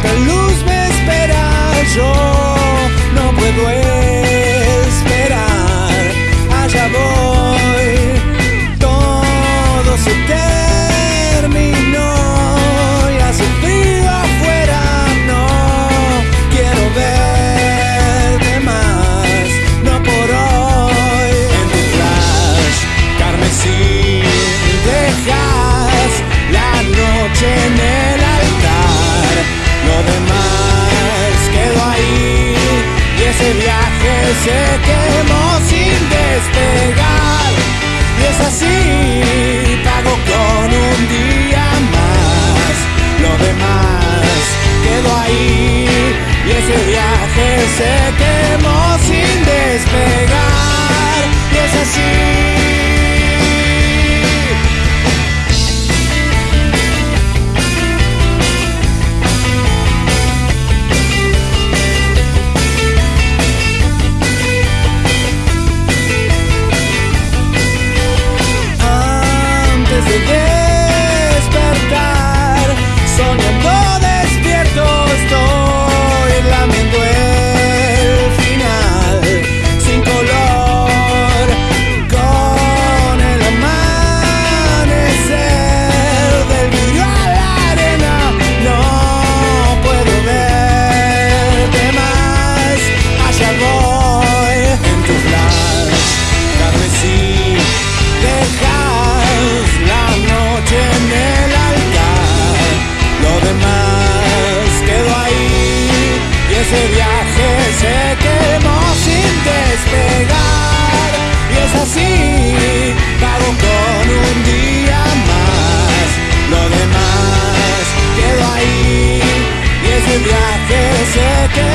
otra luz me espera, yo no puedo ese viaje se quemó sin despegar y es así. antes viaje se quemó sin despegar y es así, pago con un día más, lo demás quedó ahí y ese viaje se quemó.